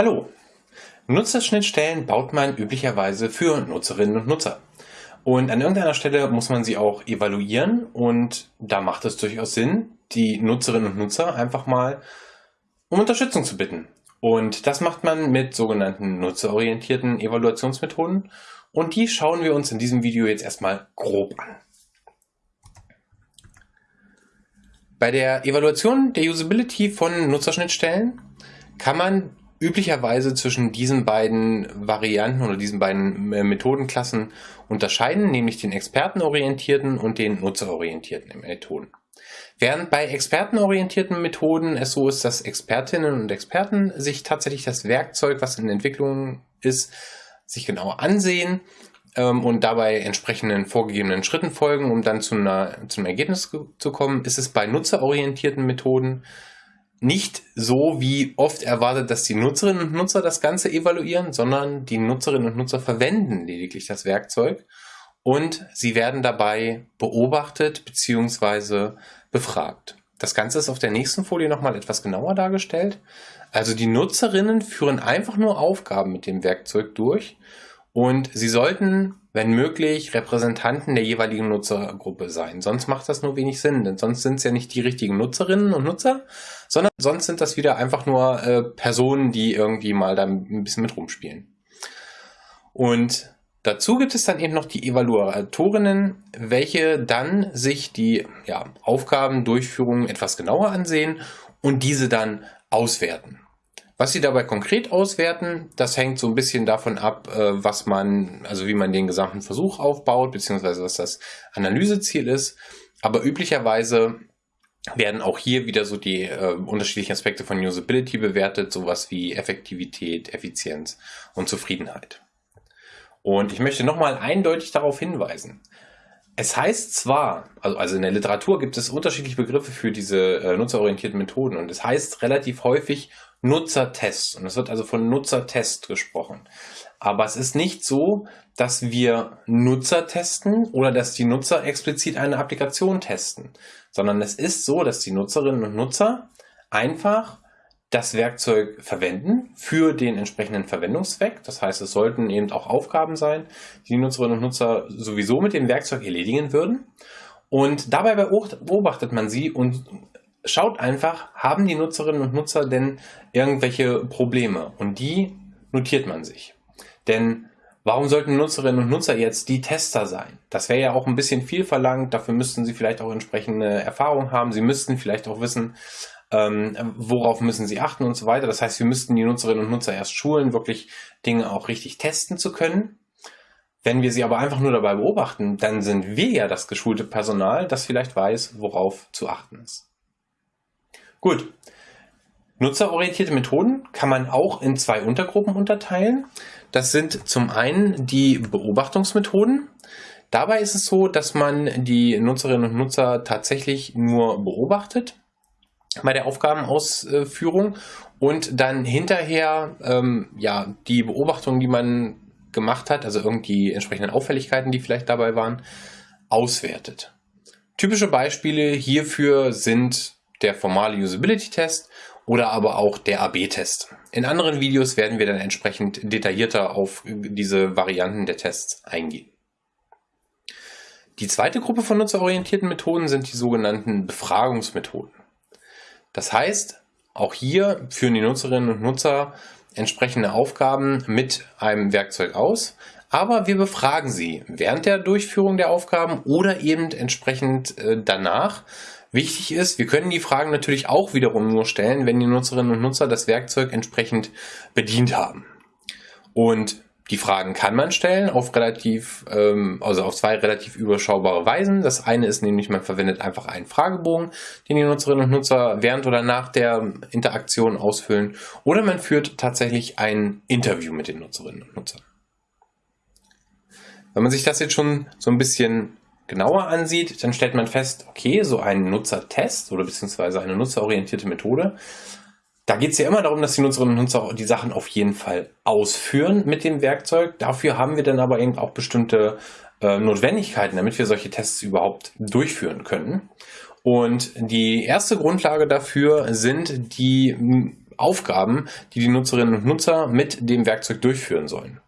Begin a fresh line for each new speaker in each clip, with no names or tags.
Hallo! Nutzerschnittstellen baut man üblicherweise für Nutzerinnen und Nutzer. Und an irgendeiner Stelle muss man sie auch evaluieren und da macht es durchaus Sinn, die Nutzerinnen und Nutzer einfach mal um Unterstützung zu bitten. Und das macht man mit sogenannten nutzerorientierten Evaluationsmethoden und die schauen wir uns in diesem Video jetzt erstmal grob an. Bei der Evaluation der Usability von Nutzerschnittstellen kann man üblicherweise zwischen diesen beiden Varianten oder diesen beiden äh, Methodenklassen unterscheiden, nämlich den expertenorientierten und den nutzerorientierten Methoden. Während bei expertenorientierten Methoden es so ist, dass Expertinnen und Experten sich tatsächlich das Werkzeug, was in Entwicklung ist, sich genau ansehen ähm, und dabei entsprechenden vorgegebenen Schritten folgen, um dann zu, einer, zu einem Ergebnis zu kommen, ist es bei nutzerorientierten Methoden nicht so wie oft erwartet, dass die Nutzerinnen und Nutzer das Ganze evaluieren, sondern die Nutzerinnen und Nutzer verwenden lediglich das Werkzeug und sie werden dabei beobachtet bzw. befragt. Das Ganze ist auf der nächsten Folie nochmal etwas genauer dargestellt. Also die Nutzerinnen führen einfach nur Aufgaben mit dem Werkzeug durch und sie sollten, wenn möglich, Repräsentanten der jeweiligen Nutzergruppe sein. Sonst macht das nur wenig Sinn, denn sonst sind es ja nicht die richtigen Nutzerinnen und Nutzer, sondern sonst sind das wieder einfach nur äh, Personen, die irgendwie mal da ein bisschen mit rumspielen. Und dazu gibt es dann eben noch die Evaluatorinnen, welche dann sich die ja, Aufgabendurchführung etwas genauer ansehen und diese dann auswerten. Was Sie dabei konkret auswerten, das hängt so ein bisschen davon ab, äh, was man, also wie man den gesamten Versuch aufbaut, beziehungsweise was das Analyseziel ist. Aber üblicherweise werden auch hier wieder so die äh, unterschiedlichen Aspekte von Usability bewertet, sowas wie Effektivität, Effizienz und Zufriedenheit. Und ich möchte nochmal eindeutig darauf hinweisen. Es heißt zwar, also, also in der Literatur gibt es unterschiedliche Begriffe für diese äh, nutzerorientierten Methoden und es heißt relativ häufig Nutzertests. Und es wird also von Nutzertest gesprochen. Aber es ist nicht so, dass wir Nutzer testen oder dass die Nutzer explizit eine Applikation testen, sondern es ist so, dass die Nutzerinnen und Nutzer einfach das Werkzeug verwenden für den entsprechenden Verwendungszweck. Das heißt, es sollten eben auch Aufgaben sein, die die Nutzerinnen und Nutzer sowieso mit dem Werkzeug erledigen würden. Und dabei beobachtet man sie und schaut einfach, haben die Nutzerinnen und Nutzer denn irgendwelche Probleme? Und die notiert man sich. Denn warum sollten Nutzerinnen und Nutzer jetzt die Tester sein? Das wäre ja auch ein bisschen viel verlangt. Dafür müssten sie vielleicht auch entsprechende Erfahrung haben. Sie müssten vielleicht auch wissen, ähm, worauf müssen sie achten und so weiter. Das heißt, wir müssten die Nutzerinnen und Nutzer erst schulen, wirklich Dinge auch richtig testen zu können. Wenn wir sie aber einfach nur dabei beobachten, dann sind wir ja das geschulte Personal, das vielleicht weiß, worauf zu achten ist. Gut. Nutzerorientierte Methoden kann man auch in zwei Untergruppen unterteilen. Das sind zum einen die Beobachtungsmethoden. Dabei ist es so, dass man die Nutzerinnen und Nutzer tatsächlich nur beobachtet bei der Aufgabenausführung und dann hinterher ähm, ja die Beobachtungen, die man gemacht hat, also irgendwie entsprechenden Auffälligkeiten, die vielleicht dabei waren, auswertet. Typische Beispiele hierfür sind der formale Usability-Test oder aber auch der AB-Test. In anderen Videos werden wir dann entsprechend detaillierter auf diese Varianten der Tests eingehen. Die zweite Gruppe von nutzerorientierten Methoden sind die sogenannten Befragungsmethoden. Das heißt, auch hier führen die Nutzerinnen und Nutzer entsprechende Aufgaben mit einem Werkzeug aus, aber wir befragen sie während der Durchführung der Aufgaben oder eben entsprechend äh, danach, Wichtig ist, wir können die Fragen natürlich auch wiederum nur stellen, wenn die Nutzerinnen und Nutzer das Werkzeug entsprechend bedient haben. Und die Fragen kann man stellen auf relativ, ähm, also auf zwei relativ überschaubare Weisen. Das eine ist nämlich, man verwendet einfach einen Fragebogen, den die Nutzerinnen und Nutzer während oder nach der Interaktion ausfüllen. Oder man führt tatsächlich ein Interview mit den Nutzerinnen und Nutzern. Wenn man sich das jetzt schon so ein bisschen genauer ansieht, dann stellt man fest, okay, so ein Nutzertest oder beziehungsweise eine nutzerorientierte Methode, da geht es ja immer darum, dass die Nutzerinnen und Nutzer die Sachen auf jeden Fall ausführen mit dem Werkzeug. Dafür haben wir dann aber eben auch bestimmte äh, Notwendigkeiten, damit wir solche Tests überhaupt durchführen können. Und die erste Grundlage dafür sind die Aufgaben, die die Nutzerinnen und Nutzer mit dem Werkzeug durchführen sollen.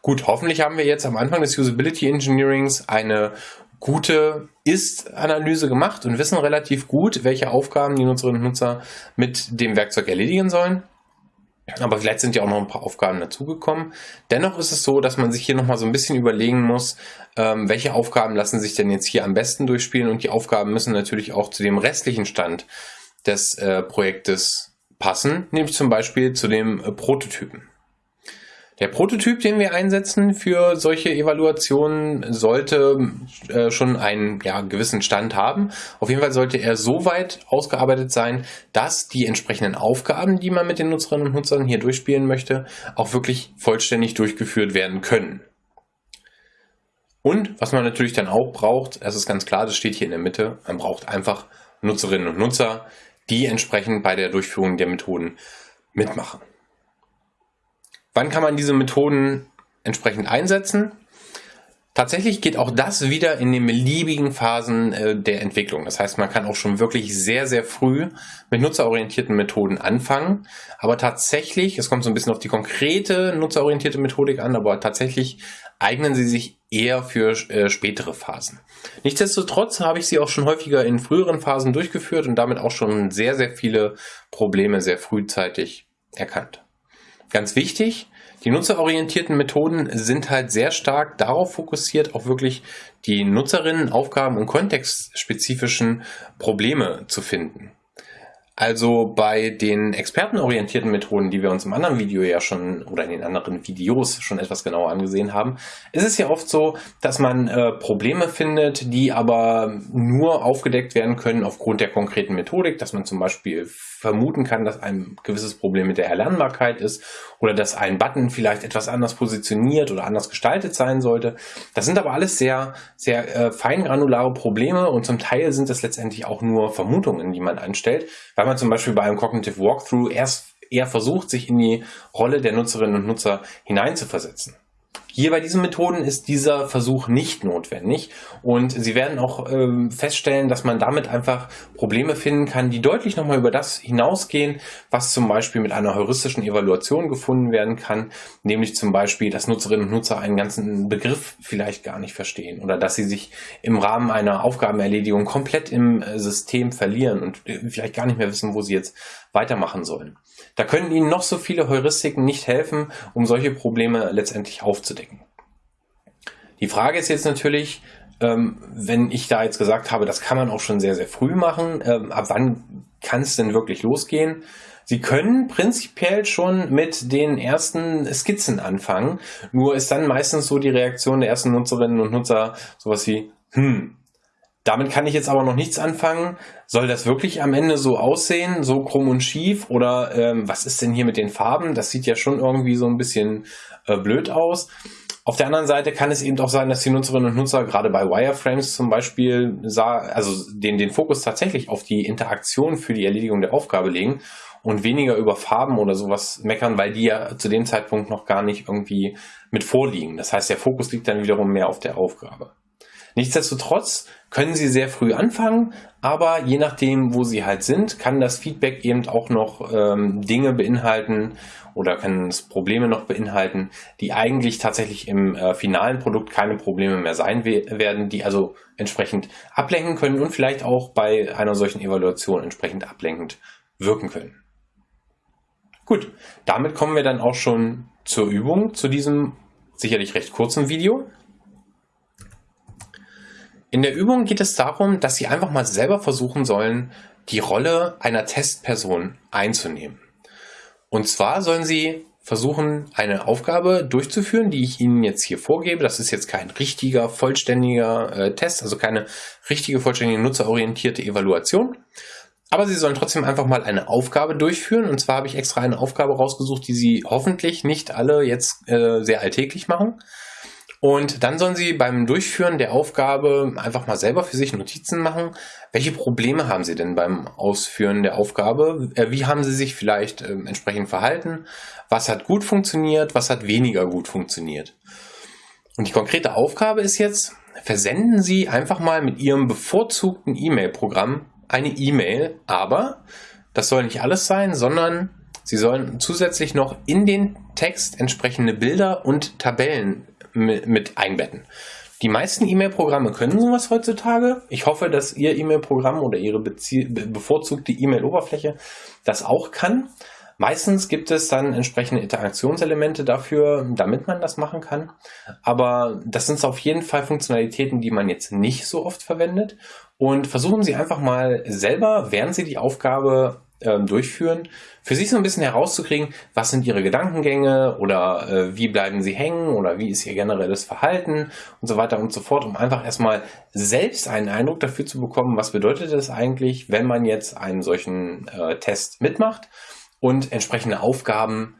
Gut, hoffentlich haben wir jetzt am Anfang des Usability Engineerings eine gute Ist-Analyse gemacht und wissen relativ gut, welche Aufgaben die Nutzerinnen und Nutzer mit dem Werkzeug erledigen sollen. Aber vielleicht sind ja auch noch ein paar Aufgaben dazugekommen. Dennoch ist es so, dass man sich hier nochmal so ein bisschen überlegen muss, ähm, welche Aufgaben lassen sich denn jetzt hier am besten durchspielen und die Aufgaben müssen natürlich auch zu dem restlichen Stand des äh, Projektes passen, nämlich zum Beispiel zu dem äh, Prototypen. Der Prototyp, den wir einsetzen für solche Evaluationen, sollte äh, schon einen ja, gewissen Stand haben. Auf jeden Fall sollte er so weit ausgearbeitet sein, dass die entsprechenden Aufgaben, die man mit den Nutzerinnen und Nutzern hier durchspielen möchte, auch wirklich vollständig durchgeführt werden können. Und was man natürlich dann auch braucht, das ist ganz klar, das steht hier in der Mitte, man braucht einfach Nutzerinnen und Nutzer, die entsprechend bei der Durchführung der Methoden mitmachen. Wann kann man diese Methoden entsprechend einsetzen? Tatsächlich geht auch das wieder in den beliebigen Phasen äh, der Entwicklung. Das heißt, man kann auch schon wirklich sehr, sehr früh mit nutzerorientierten Methoden anfangen. Aber tatsächlich, es kommt so ein bisschen auf die konkrete nutzerorientierte Methodik an, aber tatsächlich eignen sie sich eher für äh, spätere Phasen. Nichtsdestotrotz habe ich sie auch schon häufiger in früheren Phasen durchgeführt und damit auch schon sehr, sehr viele Probleme sehr frühzeitig erkannt. Ganz wichtig, die nutzerorientierten Methoden sind halt sehr stark darauf fokussiert, auch wirklich die Nutzerinnen, Aufgaben und kontextspezifischen Probleme zu finden. Also bei den expertenorientierten Methoden, die wir uns im anderen Video ja schon oder in den anderen Videos schon etwas genauer angesehen haben, ist es ja oft so, dass man äh, Probleme findet, die aber nur aufgedeckt werden können aufgrund der konkreten Methodik, dass man zum Beispiel vermuten kann, dass ein gewisses Problem mit der Erlernbarkeit ist oder dass ein Button vielleicht etwas anders positioniert oder anders gestaltet sein sollte. Das sind aber alles sehr, sehr äh, feingranulare Probleme und zum Teil sind es letztendlich auch nur Vermutungen, die man anstellt, weil man zum Beispiel bei einem Cognitive Walkthrough erst eher versucht, sich in die Rolle der Nutzerinnen und Nutzer hineinzuversetzen. Hier bei diesen Methoden ist dieser Versuch nicht notwendig. Und Sie werden auch ähm, feststellen, dass man damit einfach Probleme finden kann, die deutlich nochmal über das hinausgehen, was zum Beispiel mit einer heuristischen Evaluation gefunden werden kann, nämlich zum Beispiel, dass Nutzerinnen und Nutzer einen ganzen Begriff vielleicht gar nicht verstehen oder dass sie sich im Rahmen einer Aufgabenerledigung komplett im äh, System verlieren und äh, vielleicht gar nicht mehr wissen, wo sie jetzt weitermachen sollen. Da können Ihnen noch so viele Heuristiken nicht helfen, um solche Probleme letztendlich aufzudecken. Die Frage ist jetzt natürlich, ähm, wenn ich da jetzt gesagt habe, das kann man auch schon sehr, sehr früh machen, ähm, ab wann kann es denn wirklich losgehen? Sie können prinzipiell schon mit den ersten Skizzen anfangen, nur ist dann meistens so die Reaktion der ersten Nutzerinnen und Nutzer sowas wie, hm, damit kann ich jetzt aber noch nichts anfangen. Soll das wirklich am Ende so aussehen, so krumm und schief? Oder ähm, was ist denn hier mit den Farben? Das sieht ja schon irgendwie so ein bisschen äh, blöd aus. Auf der anderen Seite kann es eben auch sein, dass die Nutzerinnen und Nutzer gerade bei Wireframes zum Beispiel sah, also den, den Fokus tatsächlich auf die Interaktion für die Erledigung der Aufgabe legen und weniger über Farben oder sowas meckern, weil die ja zu dem Zeitpunkt noch gar nicht irgendwie mit vorliegen. Das heißt, der Fokus liegt dann wiederum mehr auf der Aufgabe. Nichtsdestotrotz können Sie sehr früh anfangen, aber je nachdem, wo Sie halt sind, kann das Feedback eben auch noch ähm, Dinge beinhalten oder kann es Probleme noch beinhalten, die eigentlich tatsächlich im äh, finalen Produkt keine Probleme mehr sein we werden, die also entsprechend ablenken können und vielleicht auch bei einer solchen Evaluation entsprechend ablenkend wirken können. Gut, damit kommen wir dann auch schon zur Übung, zu diesem sicherlich recht kurzen Video. In der Übung geht es darum, dass Sie einfach mal selber versuchen sollen, die Rolle einer Testperson einzunehmen. Und zwar sollen Sie versuchen, eine Aufgabe durchzuführen, die ich Ihnen jetzt hier vorgebe. Das ist jetzt kein richtiger, vollständiger äh, Test, also keine richtige, vollständige, nutzerorientierte Evaluation. Aber Sie sollen trotzdem einfach mal eine Aufgabe durchführen. Und zwar habe ich extra eine Aufgabe rausgesucht, die Sie hoffentlich nicht alle jetzt äh, sehr alltäglich machen. Und dann sollen Sie beim Durchführen der Aufgabe einfach mal selber für sich Notizen machen. Welche Probleme haben Sie denn beim Ausführen der Aufgabe? Äh, wie haben Sie sich vielleicht ähm, entsprechend verhalten? Was hat gut funktioniert? Was hat weniger gut funktioniert? Und die konkrete Aufgabe ist jetzt, versenden Sie einfach mal mit Ihrem bevorzugten E-Mail-Programm eine E-Mail, aber das soll nicht alles sein, sondern Sie sollen zusätzlich noch in den Text entsprechende Bilder und Tabellen mit einbetten. Die meisten E-Mail-Programme können sowas heutzutage. Ich hoffe, dass Ihr E-Mail-Programm oder Ihre bevorzugte E-Mail-Oberfläche das auch kann. Meistens gibt es dann entsprechende Interaktionselemente dafür, damit man das machen kann. Aber das sind auf jeden Fall Funktionalitäten, die man jetzt nicht so oft verwendet. Und versuchen Sie einfach mal selber, während Sie die Aufgabe ähm, durchführen, für sich so ein bisschen herauszukriegen, was sind ihre Gedankengänge oder äh, wie bleiben sie hängen oder wie ist ihr generelles Verhalten und so weiter und so fort, um einfach erstmal selbst einen Eindruck dafür zu bekommen, was bedeutet es eigentlich, wenn man jetzt einen solchen äh, Test mitmacht und entsprechende Aufgaben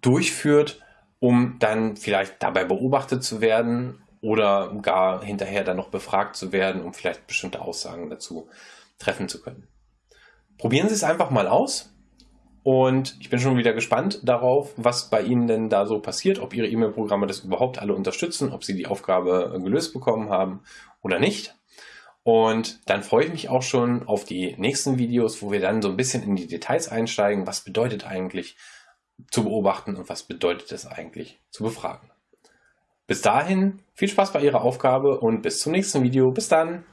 durchführt, um dann vielleicht dabei beobachtet zu werden oder gar hinterher dann noch befragt zu werden, um vielleicht bestimmte Aussagen dazu treffen zu können. Probieren Sie es einfach mal aus. Und ich bin schon wieder gespannt darauf, was bei Ihnen denn da so passiert, ob Ihre E-Mail-Programme das überhaupt alle unterstützen, ob Sie die Aufgabe gelöst bekommen haben oder nicht. Und dann freue ich mich auch schon auf die nächsten Videos, wo wir dann so ein bisschen in die Details einsteigen. Was bedeutet eigentlich zu beobachten und was bedeutet es eigentlich zu befragen? Bis dahin viel Spaß bei Ihrer Aufgabe und bis zum nächsten Video. Bis dann!